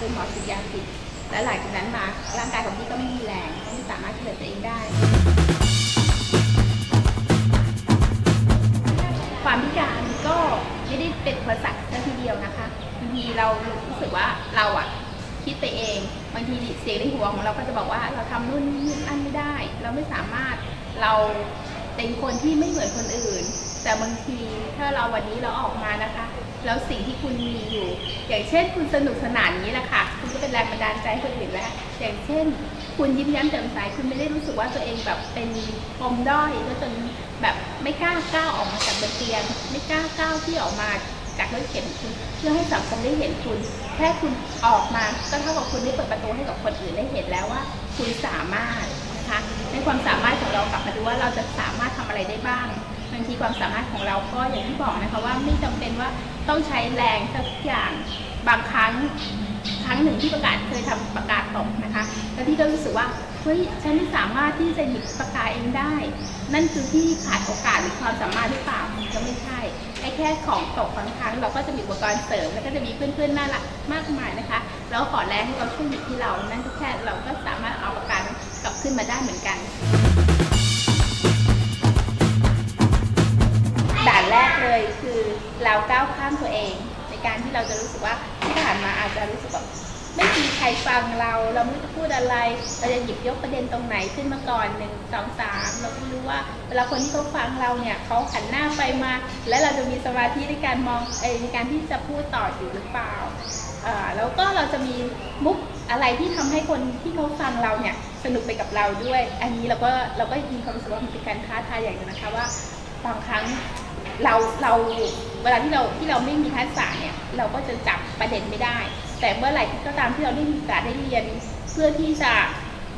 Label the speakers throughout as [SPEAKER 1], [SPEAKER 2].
[SPEAKER 1] โดยหมอฉีดยาผิด และหลังจากนั้นมาร่างกายของพี่ก็ไม่มีแรงไม่สามารถช่วยเหลือตัวเองได้ ความพิการก็ไม่ได้เป็นอุปสรรคซะทีเดียวนะคะบางทีเรารู้สึกว่าเราอะคิดไปเองบางทีเสียงในหัวของเราก็จะบอกว่าเราทำนู่นนี่นั่นไม่ได้ เราไม่สามารถเราเป็นคนที่ไม่เหมือนคนอื่น แต่บางทีถ้าเราวันนี้เราออกมานะคะ แล้วสิ่งที่คุณมีอยู่ อย่างเช่น คุณสนุกสนานนี้แหละค่ะ คุณก็เป็นแรงบันดาลใจคนอื่นแล้ว อย่างเช่น คุณยิ้มแย้มแจ่มใสคุณไม่ได้รู้สึกว่าตัวเองแบบเป็นปมด้อยแล้วจนแบบไม่กล้าก้าวออกมาจากบนเตียง ไม่กล้าก้าวที่ออกมาจากรถเข็นของคุณเพื่อให้สังคมได้เห็นคุณ แค่คุณออกมาก็เท่ากับคุณได้เปิดประตูให้กับคนอื่นได้เห็นแล้วว่า คุณสามารถนะคะในความสามารถของเรากลับมาดูว่าเราจะสามารถทำอะไรได้บ้าง บางทีความสามารถของเราก็อย่างที่บอกนะคะว่าไม่จำเป็นว่าต้องใช้แรงสักอย่างบางครั้งครั้งหนึ่งที่ประกาศเคยทำประกาศตกนะคะ แล้วที่ก็รู้สึกว่าเฮ้ยฉันไม่สามารถที่จะหยิบปากกาศเองได้ นั่นคือที่ขาดโอกาสหรือความสามารถหรือเปล่ามันก็ไม่ใช่ไอ้แค่ของตกบางครั้ง เราก็จะมีอุปกรณ์เสริมแล้วก็จะมีเพื่อนๆน่ารักมากมายนะคะ แล้วขอแรงให้เราช่วยหยิบที่เรา นั่นก็แค่เราก็สามารถเอาปากกากลับขึ้นมาได้เหมือนกัน แรกเลยคือเราก้าวข้ามตัวเอง ในการที่เราจะรู้สึกว่าที่ผ่านมาอาจจะรู้สึกแบบไม่มีใครฟังเรา เราไม่รู้จะพูดอะไร เราจะหยิบยกประเด็นตรงไหนขึ้นมาก่อนหนึ่งสองสามเราไม่รู้ว่าเวลาคนที่เขาฟังเราเนี่ยเขาหันหน้าไปมา และเราจะมีสมาธิในการมองเอในการที่จะพูดต่ออยู่หรือเปล่าแล้วก็เราจะมีมุกอะไรที่ทำให้คนที่เขาฟังเราเนี่ยสนุกไปกับเราด้วย อันนี้เราก็เราก็มีความรู้สึกว่ามันเป็นการท้าทายอย่างนึงนะคะว่าบางครั้ง เราเราเวลาที่เราที่เราไม่มีทักษะเนี่ยเราก็จะจับประเด็นไม่ได้ แต่เมื่อไหร่ก็ตามที่เราได้มีโอกาสได้เรียน เพื่อที่จะ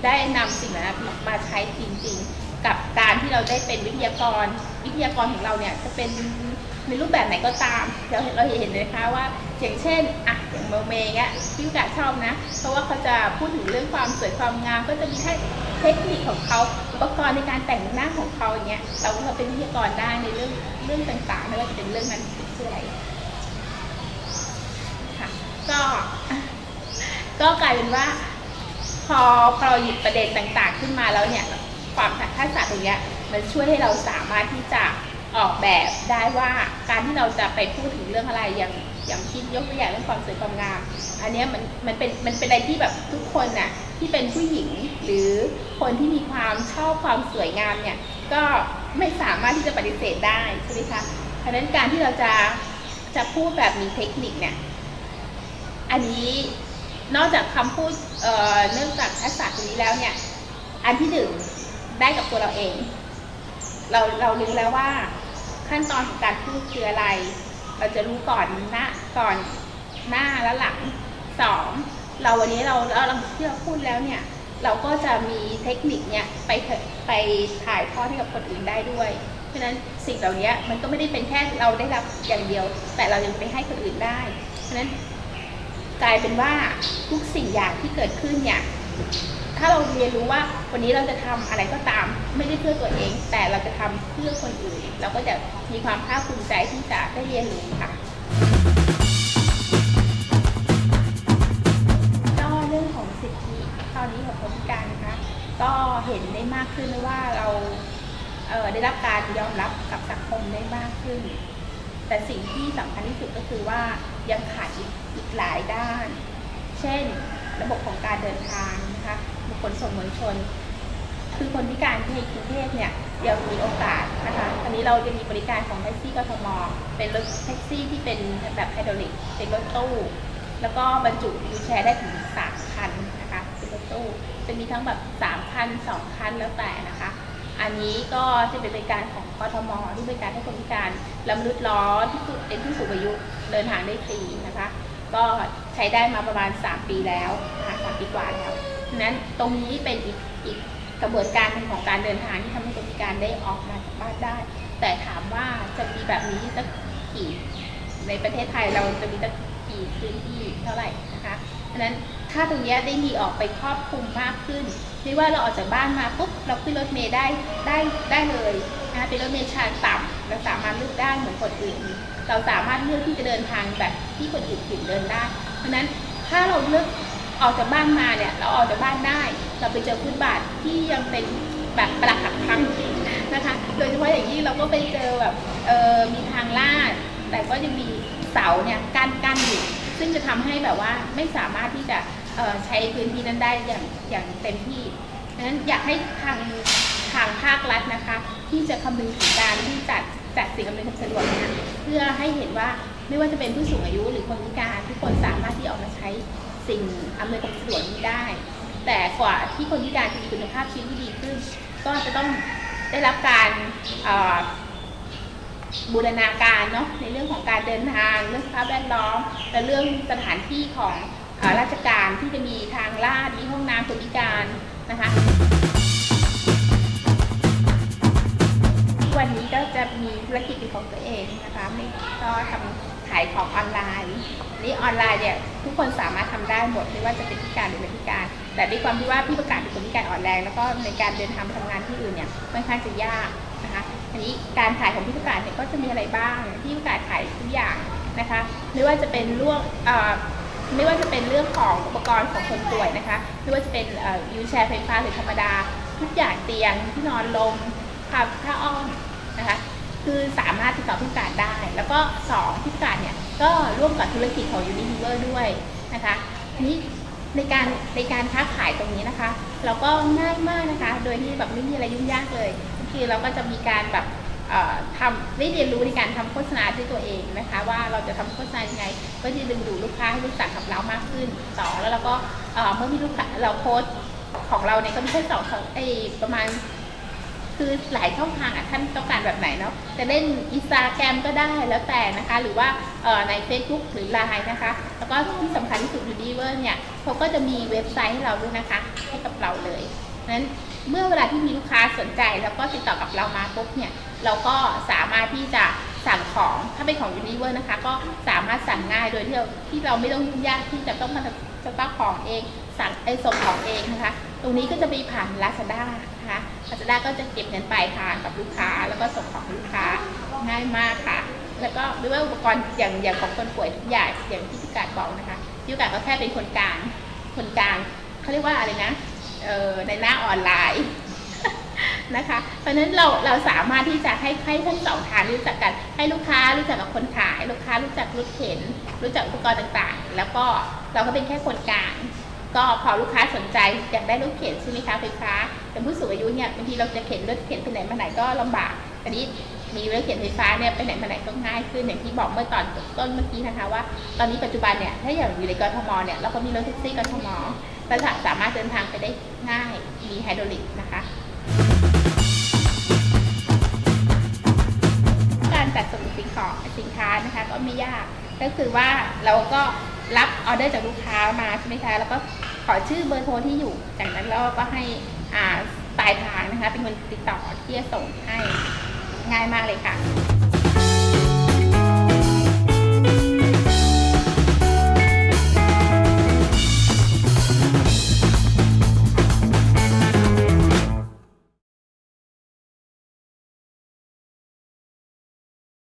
[SPEAKER 1] ได้นำสิ่งนั้นมาใช้จริง ๆ กับการที่เราได้เป็นวิทยากร วิทยากรของเราเนี่ยจะเป็นในรูปแบบไหนก็ตามเราเราเห็นเลยคะว่าอย่างเช่นอะอย่างเมอร์เมย์เงี้ยพี่กาชอบนะ เพราะว่าเขาจะพูดถึงเรื่องความสวยความงามก็จะมีให้ เทคนิคของเขาอุปกรณ์ในการแต่งหน้าของเขาอย่างเงี้ยเราก็เป็นวิทยากรได้ในเรื่องเรื่องต่างๆไม่ว่าจะเป็นเรื่องนั้นคืออะไรค่ะก็ก็กลายเป็นว่า พอพอเราหยิบประเด็นต่างๆ ขึ้นมาแล้วเนี่ยความทักษะตรงเนี้ยมันช่วยให้เราสามารถที่จะออกแบบได้ว่าการที่เราจะไปพูดถึงเรื่องอะไรอย่างอย่างที่ยกตัวอย่างเรื่องความสวยความงาม อันนี้มันมันเป็นมันเป็นอะไรที่แบบทุกคนน่ะ ที่เป็นผู้หญิง หรือคนที่มีความชอบความสวยงามเนี่ยก็ไม่สามารถที่จะปฏิเสธได้ใช่ไหมคะเพราะฉะนั้นการที่เราจะจะพูดแบบมีเทคนิคเนี่ยอันนี้นอกจากคำพูดเอ่อเนื่องจากทักษะตรงนี้แล้วเนี่ยอันที่หนึ่งได้กับตัวเราเอง เราเรารู้แล้วว่าขั้นตอนของการพูดคืออะไร เราจะรู้ก่อนหน้าก่อนหน้าและหลังสอง เราวันนี้เราเราที่เราพูดแล้วเนี่ย เราก็จะมีเทคนิคเนี่ยไปไปถ่ายทอดให้กับคนอื่นได้ด้วย เพราะฉะนั้นสิ่งเหล่านี้มันก็ไม่ได้เป็นแค่เราได้รับอย่างเดียว แต่เรายังไปให้คนอื่นได้ เพราะฉะนั้นกลายเป็นว่าทุกสิ่งอย่างที่เกิดขึ้นเนี่ยถ้าเราเรียนรู้ว่าวันนี้เราจะทำอะไรก็ตาม ไม่ได้เพื่อตัวเอง แต่เราจะทำเพื่อคนอื่น เราก็จะมีความภาคภูมิใจที่จะได้เรียนรู้ค่ะากขึ้นหรือว่าเราเได้รับการยอมรับกับสังคมได้มากขึ้น แต่สิ่งที่สำคัญที่สุดก็คือว่ายังขาดอีกอีกหลายด้าน เช่น ระบบของการเดินทางนะคะบุคคลส่งมวลชน คือคนพิการที่ในกรุงเทพเนี่ยยังมีโอกาสนะคะตอนนี้เราจะมีบริการของแท็กซี่กทมเป็นรถแท็กซี่ที่เป็นแบบไฮดรอลิกเป็นรถตู้ แล้วก็บรรจุ wheelchair ได้ถึงสามคัน ตู้จะมีทั้งแบบสามคันสองคันแล้วแต่นะคะ อันนี้ก็จะเป็นบริการของกทมที่บริการให้คนพิการละมนุษย์ล้อที่สุดเป็นผู้สูงอายุเดินทางได้ฟรีนะคะ ก็ใช้ได้มาประมาณ 3 ปีแล้วนะคะสามปีกว่าแล้วนั้นตรงนี้เป็นอีกอีกกระบวนการนึงของการเดินทางที่ทำให้คนพิการได้ออกมาจากบ้านได้ แต่ถามว่าจะมีแบบนี้สักกี่ในประเทศไทยเราจะมีสักกี่พื้นที่เท่าไหร่นะคะฉะนั้น ถ้าตรงนี้ได้มีออกไปครอบคลุมมากขึ้น ไม่ว่าเราออกจากบ้านมาปุ๊บเราขึ้นรถเมล์ได้ได้ได้เลยนะคะเป็นรถเมล์ชานต่ำเราสามารถเลือกได้เหมือนคนอื่น เราสามารถเลือกที่จะเดินทางแบบที่คนอื่นถึงเดินได้ เพราะนั้นถ้าเราเลือกออกจากบ้านมาเนี่ยเราออกจากบ้านได้ เราไปเจอพื้นบาทที่ยังเป็นแบบปรักหักพังนะคะ โดยเฉพาะอย่างยิ่งเราก็ไปเจอแบบเออมีทางลาด แต่ก็ยังมีเสาเนี่ยกั้นกั้นอยู่ซึ่งจะทำให้แบบว่าไม่สามารถที่จะ ใช้พื้นที่นั้นได้อย่างอย่างเต็มที่ดังนั้นอยากให้ทางทางภาครัฐนะคะ ที่จะคำนึงถึงการที่จัดจัดสิ่งอำนวยความสะดวกเนี้เพื่อให้เห็นว่าไม่ว่าจะเป็นผู้สูงอายุหรือคนพิการทุกคนสามารถที่ออกมาใช้สิ่งอำนวยความสะดวกนี้ได้ แต่กว่าที่คนพิการจะมีคุณภาพชีวิตที่ดีขึ้น ก็จะต้องได้รับการบูรณาการเนาะในเรื่องของการเดินทางเรื่องสภาพแวดล้อม และเรื่องสถานที่ของ ราชการที่จะมีทางลาดมีห้องน้ำคนพิการนะคะ วันนี้ก็จะมีธุรกิจเป็นของตัวเองนะคะไม่ก็ทำขายของออนไลน์นี่ออนไลน์เนี่ยทุกคนสามารถทำได้หมดไม่ว่าจะเป็นพิการหรือไม่พิการ แต่ด้วยความที่ว่าพี่ประกาศเป็นคนพิการอ่อนแรง แล้วก็ในการเดินทางไปทำงานที่อื่นเนี่ยค่อนข้างจะยากนะคะอันนี้การขายของพี่ประกาศเนี่ยก็จะมีอะไรบ้างพี่ประกาศขายทุกอย่างนะคะไม่ว่าจะเป็นเรื่องอ่อ ไม่ว่าจะเป็นเรื่องของอุปกรณ์ของคนป่วยนะคะ ไม่ว่าจะเป็นวิวแชร์ไฟฟ้าหรือธรรมดา ทุกอย่างเตียงที่นอนลมผ้าผ้าอ้อมนะคะคือสามารถติดต่อพิการได้ แล้วก็สองพิการเนี่ยก็ร่วมกับธุรกิจของ Unilever ด้วยนะคะนี้ในการในการค้าขายตรงนี้นะคะ เราก็ง่ายมากนะคะ โดยที่แบบไม่มีอะไรยุ่งยากเลยคือเราก็จะมีการแบบทำ ได้เรียนรู้ในการทำโฆษณาด้วยตัวเองนะคะ ว่าเราจะทำโฆษณายังไงเพื่อที่ดึงดูดลูกค้าให้รู้จักกับเรามากขึ้นสองแล้วเราก็เมื่อมีลูกค้าเราโพสของเราเนี่ยก็ม่ใช่สองสองไอประมาณ คือหลายช่องทางอะท่านต้องการแบบไหนเนาะจะเล่นอินสตาแกรมก็ได้แล้วแต่นะคะ หรือว่าใน Facebook หรือ Line นะคะ แล้วก็ที่สำคัญที่สุดยูดีเวอร์เนี่ยเขาก็จะมีเว็บไซต์ให้เราด้วยนะคะ ให้กับเราเลยนั้นเมื่อเวลาที่มีลูกค้าสนใจแล้วก็ติดต่อกับเรามาปุ๊บเนี่ย เราก็สามารถที่จะสั่งของถ้าเป็นของยูนิเวอร์นะคะ ก็สามารถสั่งง่ายโดยที่เราที่เราไม่ต้องยุ่งยากที่จะต้องมาสต็อกของเอง สั่งไอส่งของเองนะคะ ตรงนี้ก็จะไปผ่าน Lazada นะคะ Lazada ก็จะเก็บเงินปลายทางกับลูกค้า แล้วก็ส่งของลูกค้าง่ายมากค่ะ แล้วก็ไม่ว่าอุปกรณ์อย่างอย่างของคนป่วยทุกอย่างอย่างที่พี่กาดบอกนะคะพี่กาดก็แค่เป็นคนกลางคนกลางเขาเรียกว่าอะไรนะเออในหน้าออนไลน์ นะคะ เพราะฉะนั้นเราเราสามารถที่จะให้ให้ทั้งสองทางรู้จักกันให้ลูกค้ารู้จักกับคนขายลูกค้ารู้จักรถเข็น รู้จักอุปกรณ์ต่างๆ แล้วก็เราก็เป็นแค่คนกลางก็พอลูกค้าสนใจอยากได้รถเข็นใช่ไหมคะไฟฟ้าแต่ผู้สูงอายุเนี่ยบางทีเราจะเข็นรถเข็นไปไหนมาไหนก็ลำบากอันนี้มีรถเข็นไฟฟ้าเนี่ยไปไหนมาไหนก็ง่ายขึ้นอย่างที่บอกเมื่อตอนต้นเมื่อกี้นะคะว่า ตอนนี้ปัจจุบันเนี่ยถ้าอย่างอยู่ในกทมเนี่ยเราก็มีรถแท็กซี่กทมเราสามารถเดินทางไปได้ง่ายมีไฮดรอลิกนะคะ ก็คือว่าเราก็รับออเดอร์จากลูกค้ามาใช่ไหมคะแล้วก็ขอชื่อเบอร์โทรที่อยู่จากนั้นเราก็ให้อ่าปลายทางนะคะ เป็นคนติดต่อที่จะส่งให้ง่ายมากเลยค่ะ